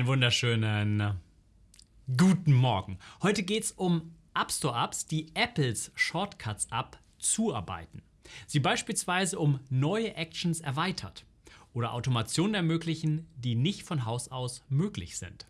Einen wunderschönen äh, guten Morgen. Heute geht es um App Store Apps, die Apples Shortcuts App zuarbeiten. Sie beispielsweise um neue Actions erweitert oder Automationen ermöglichen, die nicht von Haus aus möglich sind.